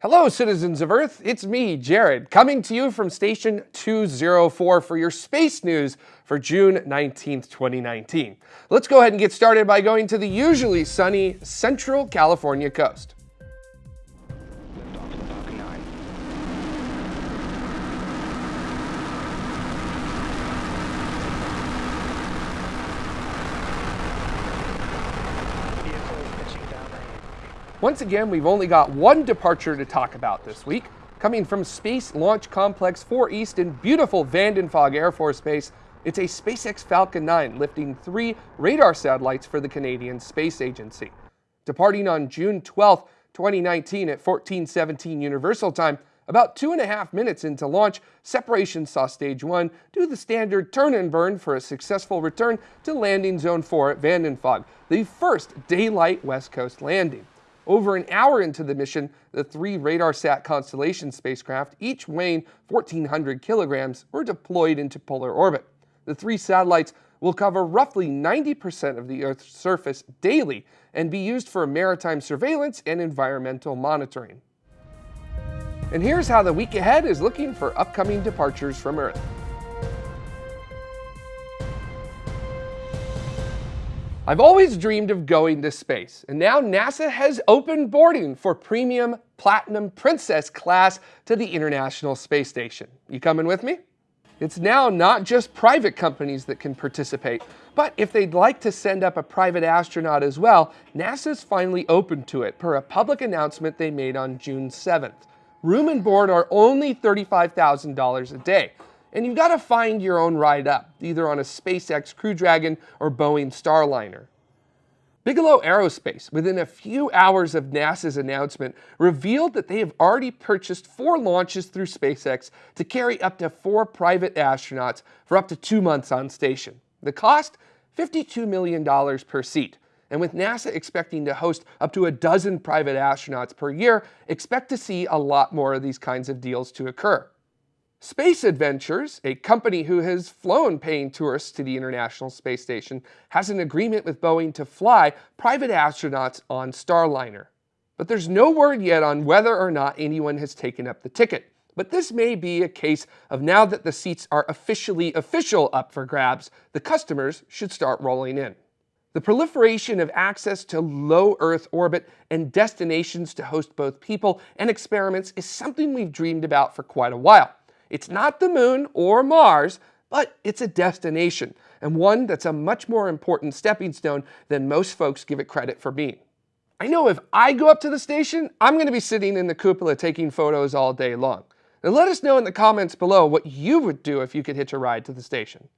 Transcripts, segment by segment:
Hello, citizens of Earth. It's me, Jared, coming to you from Station 204 for your space news for June 19th, 2019. Let's go ahead and get started by going to the usually sunny Central California coast. Once again, we've only got one departure to talk about this week. Coming from Space Launch Complex 4 East in beautiful Vandenberg Air Force Base, it's a SpaceX Falcon 9 lifting three radar satellites for the Canadian Space Agency. Departing on June 12, 2019 at 1417 Universal Time, about two and a half minutes into launch, separation saw stage one do the standard turn and burn for a successful return to landing zone four at Vandenberg, the first daylight West Coast landing. Over an hour into the mission, the three RadarSat Constellation spacecraft, each weighing 1,400 kilograms, were deployed into polar orbit. The three satellites will cover roughly 90% of the Earth's surface daily and be used for maritime surveillance and environmental monitoring. And here's how the week ahead is looking for upcoming departures from Earth. I've always dreamed of going to space, and now NASA has opened boarding for Premium Platinum Princess class to the International Space Station. You coming with me? It's now not just private companies that can participate, but if they'd like to send up a private astronaut as well, NASA's finally open to it per a public announcement they made on June 7th. Room and board are only $35,000 a day, and you've got to find your own ride up, either on a SpaceX Crew Dragon or Boeing Starliner. Bigelow Aerospace, within a few hours of NASA's announcement, revealed that they have already purchased four launches through SpaceX to carry up to four private astronauts for up to two months on station. The cost? $52 million per seat. And with NASA expecting to host up to a dozen private astronauts per year, expect to see a lot more of these kinds of deals to occur. Space Adventures, a company who has flown paying tourists to the International Space Station, has an agreement with Boeing to fly private astronauts on Starliner. But there's no word yet on whether or not anyone has taken up the ticket. But this may be a case of now that the seats are officially official up for grabs, the customers should start rolling in. The proliferation of access to low Earth orbit and destinations to host both people and experiments is something we've dreamed about for quite a while. It's not the moon or Mars, but it's a destination, and one that's a much more important stepping stone than most folks give it credit for being. I know if I go up to the station, I'm going to be sitting in the cupola taking photos all day long. Now let us know in the comments below what you would do if you could hitch a ride to the station.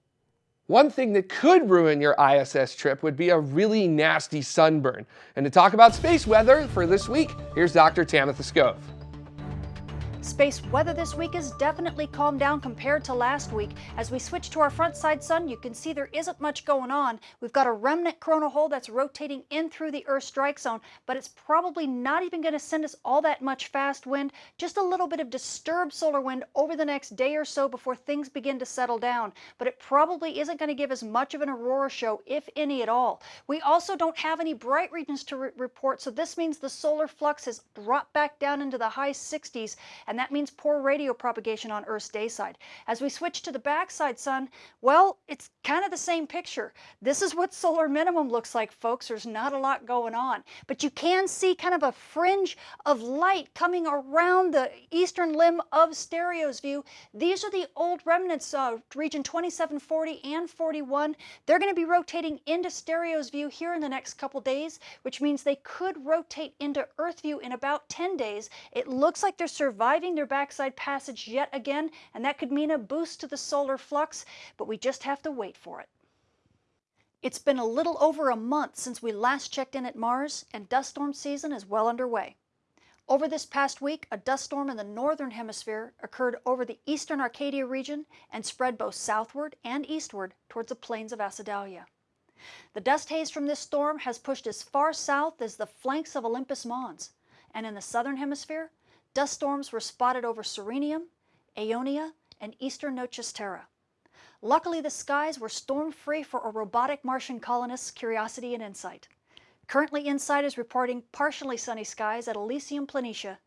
One thing that could ruin your ISS trip would be a really nasty sunburn. And to talk about space weather for this week, here's Dr. Tamitha Skov. Space weather this week is definitely calmed down compared to last week. As we switch to our front side sun, you can see there isn't much going on. We've got a remnant coronal hole that's rotating in through the Earth strike zone, but it's probably not even going to send us all that much fast wind, just a little bit of disturbed solar wind over the next day or so before things begin to settle down. But it probably isn't going to give us much of an aurora show, if any at all. We also don't have any bright regions to re report, so this means the solar flux has dropped back down into the high 60s and that means poor radio propagation on Earth's day side. As we switch to the backside sun, well, it's kind of the same picture. This is what solar minimum looks like, folks. There's not a lot going on. But you can see kind of a fringe of light coming around the eastern limb of Stereo's view. These are the old remnants of region 2740 and 41. They're going to be rotating into Stereo's view here in the next couple days, which means they could rotate into Earth view in about 10 days. It looks like they're surviving their backside passage yet again, and that could mean a boost to the solar flux, but we just have to wait for it. It's been a little over a month since we last checked in at Mars, and dust storm season is well underway. Over this past week, a dust storm in the northern hemisphere occurred over the eastern Arcadia region and spread both southward and eastward towards the plains of Acidalia. The dust haze from this storm has pushed as far south as the flanks of Olympus Mons, and in the southern hemisphere, Dust storms were spotted over Sirenum, Aonia, and eastern Noachis Terra. Luckily, the skies were storm-free for a robotic Martian colonist's curiosity and insight. Currently, InSight is reporting partially sunny skies at Elysium Planitia,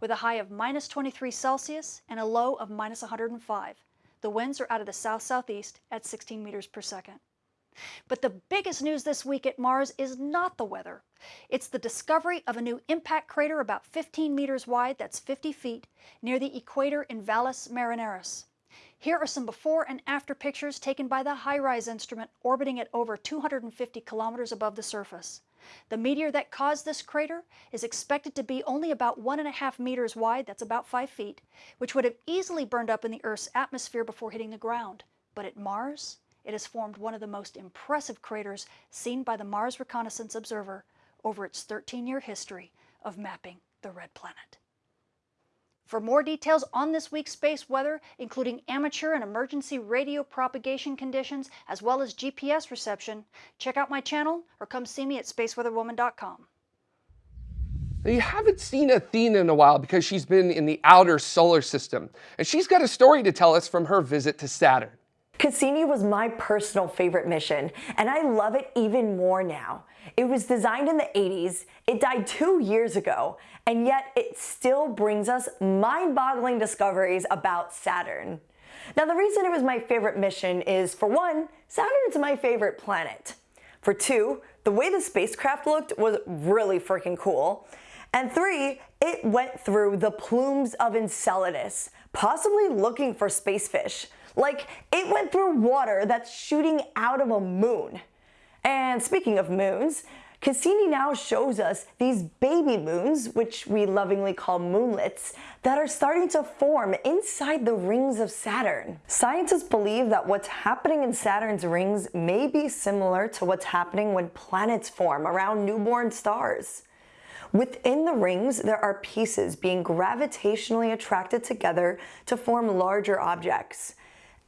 with a high of minus 23 Celsius and a low of minus 105. The winds are out of the south-southeast at 16 meters per second. But the biggest news this week at Mars is not the weather. It's the discovery of a new impact crater about 15 meters wide, that's 50 feet, near the equator in Valles Marineris. Here are some before and after pictures taken by the HiRISE instrument orbiting at over 250 kilometers above the surface. The meteor that caused this crater is expected to be only about one and a half meters wide, that's about five feet, which would have easily burned up in the Earth's atmosphere before hitting the ground. But at Mars, it has formed one of the most impressive craters seen by the Mars Reconnaissance Observer over its 13-year history of mapping the red planet. For more details on this week's space weather, including amateur and emergency radio propagation conditions, as well as GPS reception, check out my channel or come see me at spaceweatherwoman.com. You haven't seen Athena in a while because she's been in the outer solar system, and she's got a story to tell us from her visit to Saturn. Cassini was my personal favorite mission, and I love it even more now. It was designed in the 80s, it died two years ago, and yet it still brings us mind-boggling discoveries about Saturn. Now the reason it was my favorite mission is, for one, Saturn's my favorite planet. For two, the way the spacecraft looked was really freaking cool. And three, it went through the plumes of Enceladus, possibly looking for space fish. Like, it went through water that's shooting out of a moon. And speaking of moons, Cassini now shows us these baby moons, which we lovingly call moonlets, that are starting to form inside the rings of Saturn. Scientists believe that what's happening in Saturn's rings may be similar to what's happening when planets form around newborn stars. Within the rings, there are pieces being gravitationally attracted together to form larger objects.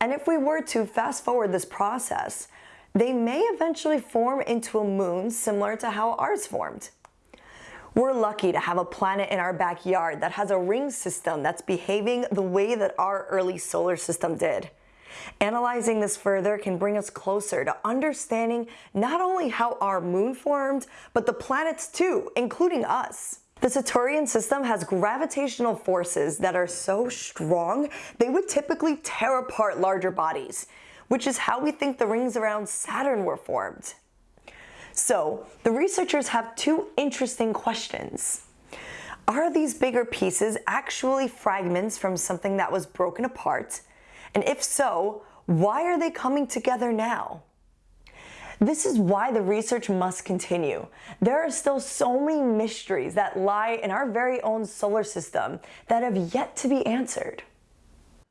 And if we were to fast forward this process, they may eventually form into a moon similar to how ours formed. We're lucky to have a planet in our backyard that has a ring system that's behaving the way that our early solar system did. Analyzing this further can bring us closer to understanding not only how our moon formed, but the planets too, including us. The Saturnian system has gravitational forces that are so strong, they would typically tear apart larger bodies which is how we think the rings around Saturn were formed. So, the researchers have two interesting questions. Are these bigger pieces actually fragments from something that was broken apart? And if so, why are they coming together now? This is why the research must continue. There are still so many mysteries that lie in our very own solar system that have yet to be answered.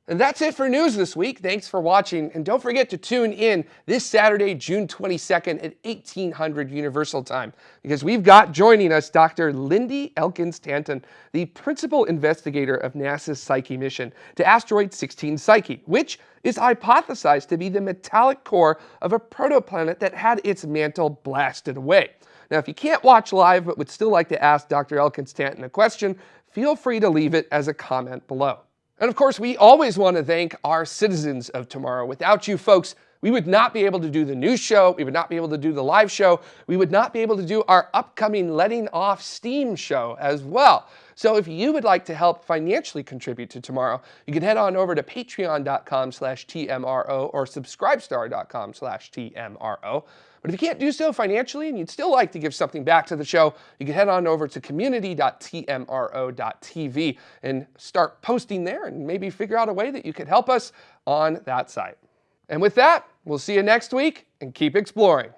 And that's it for news this week. Thanks for watching. And don't forget to tune in this Saturday, June 22nd at 1800 Universal Time, because we've got joining us Dr. Lindy Elkins Tanton, the principal investigator of NASA's Psyche mission to asteroid 16 Psyche, which is hypothesized to be the metallic core of a protoplanet that had its mantle blasted away. Now, if you can't watch live but would still like to ask Dr. Elkins Tanton a question, feel free to leave it as a comment below. And of course, we always want to thank our citizens of tomorrow. Without you folks, we would not be able to do the news show. We would not be able to do the live show. We would not be able to do our upcoming Letting Off Steam show as well. So if you would like to help financially contribute to tomorrow, you can head on over to patreon.com slash TMRO or subscribestar.com slash TMRO. But if you can't do so financially and you'd still like to give something back to the show, you can head on over to community.tmro.tv and start posting there and maybe figure out a way that you could help us on that site. And with that, we'll see you next week and keep exploring.